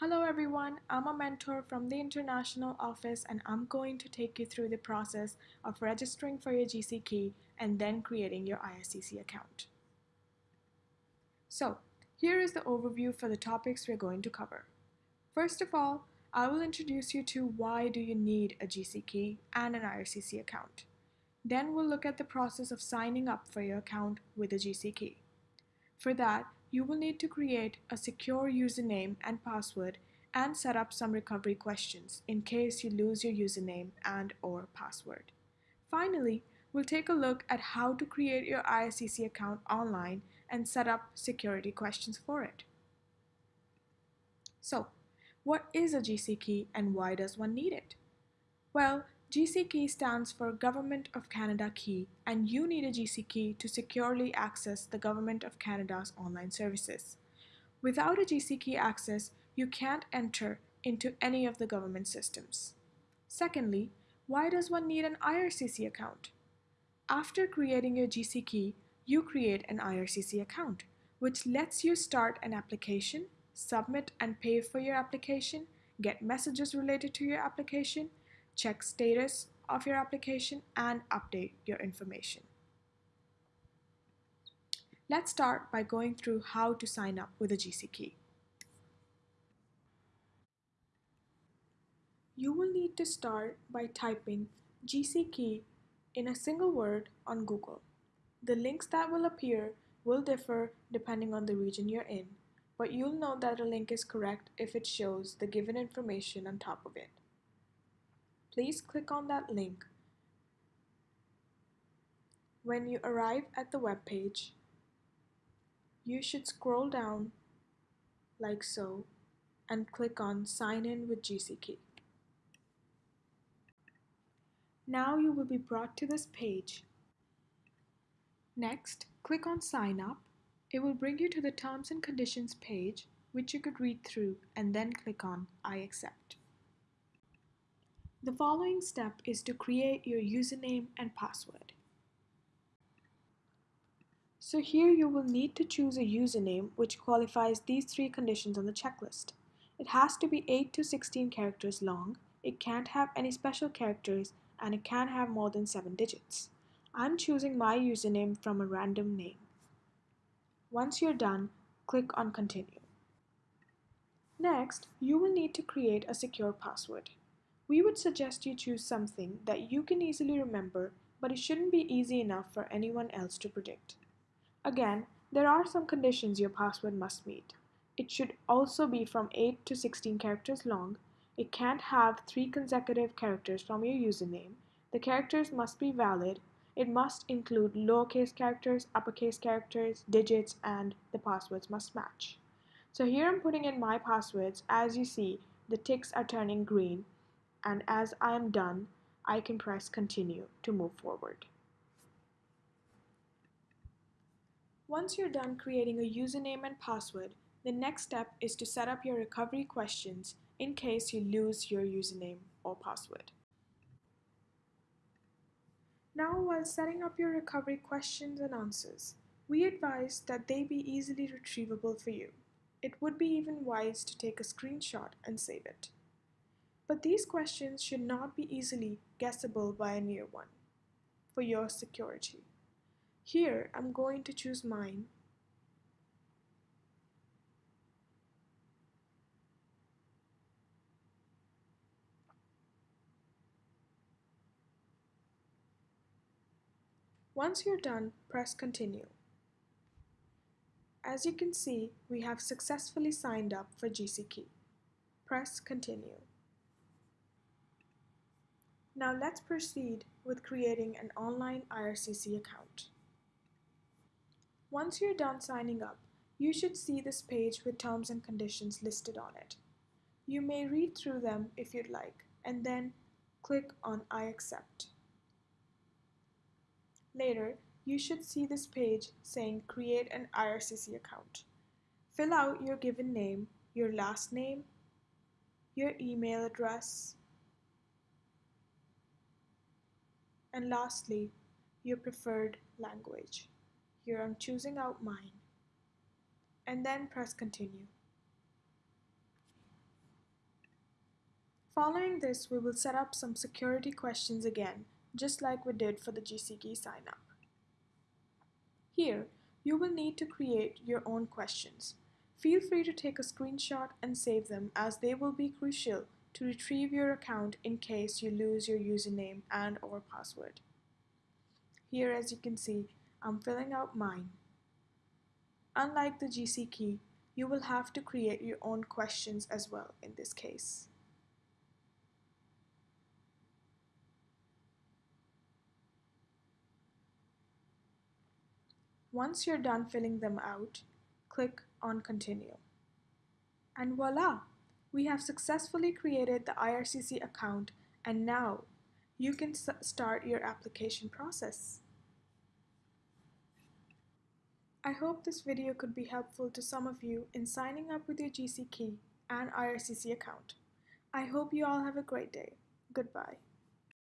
Hello everyone, I'm a mentor from the international office and I'm going to take you through the process of registering for your GC key and then creating your IRCC account. So, here is the overview for the topics we're going to cover. First of all, I will introduce you to why do you need a GC key and an IRCC account. Then we'll look at the process of signing up for your account with a GC key. For that, you will need to create a secure username and password and set up some recovery questions in case you lose your username and or password. Finally, we'll take a look at how to create your IRCC account online and set up security questions for it. So, what is a GC key and why does one need it? Well, GC key stands for Government of Canada key and you need a GC key to securely access the Government of Canada's online services. Without a GC key access, you can't enter into any of the government systems. Secondly, why does one need an IRCC account? After creating your GC key, you create an IRCC account, which lets you start an application, submit and pay for your application, get messages related to your application, check status of your application, and update your information. Let's start by going through how to sign up with a GC key. You will need to start by typing GC key in a single word on Google. The links that will appear will differ depending on the region you're in, but you'll know that a link is correct if it shows the given information on top of it please click on that link. When you arrive at the web page, you should scroll down like so and click on sign in with GCKey. Now you will be brought to this page. Next, click on sign up. It will bring you to the terms and conditions page which you could read through and then click on I accept. The following step is to create your username and password. So here you will need to choose a username which qualifies these three conditions on the checklist. It has to be 8 to 16 characters long, it can't have any special characters, and it can't have more than 7 digits. I'm choosing my username from a random name. Once you're done, click on continue. Next, you will need to create a secure password. We would suggest you choose something that you can easily remember, but it shouldn't be easy enough for anyone else to predict. Again, there are some conditions your password must meet. It should also be from 8 to 16 characters long. It can't have three consecutive characters from your username. The characters must be valid. It must include lowercase characters, uppercase characters, digits, and the passwords must match. So here I'm putting in my passwords. As you see, the ticks are turning green and as I am done, I can press continue to move forward. Once you're done creating a username and password, the next step is to set up your recovery questions in case you lose your username or password. Now while setting up your recovery questions and answers, we advise that they be easily retrievable for you. It would be even wise to take a screenshot and save it. But these questions should not be easily guessable by a near one for your security. Here, I'm going to choose mine. Once you're done, press continue. As you can see, we have successfully signed up for GCKey. Press continue. Now let's proceed with creating an online IRCC account. Once you're done signing up, you should see this page with terms and conditions listed on it. You may read through them if you'd like, and then click on I accept. Later, you should see this page saying create an IRCC account. Fill out your given name, your last name, your email address, And lastly, your preferred language. Here I'm choosing out mine. And then press continue. Following this, we will set up some security questions again, just like we did for the GCKey sign-up. Here, you will need to create your own questions. Feel free to take a screenshot and save them as they will be crucial to retrieve your account in case you lose your username and or password. Here as you can see, I'm filling out mine. Unlike the GC key, you will have to create your own questions as well in this case. Once you're done filling them out, click on Continue. And voila! We have successfully created the IRCC account and now you can start your application process. I hope this video could be helpful to some of you in signing up with your GCKey and IRCC account. I hope you all have a great day. Goodbye.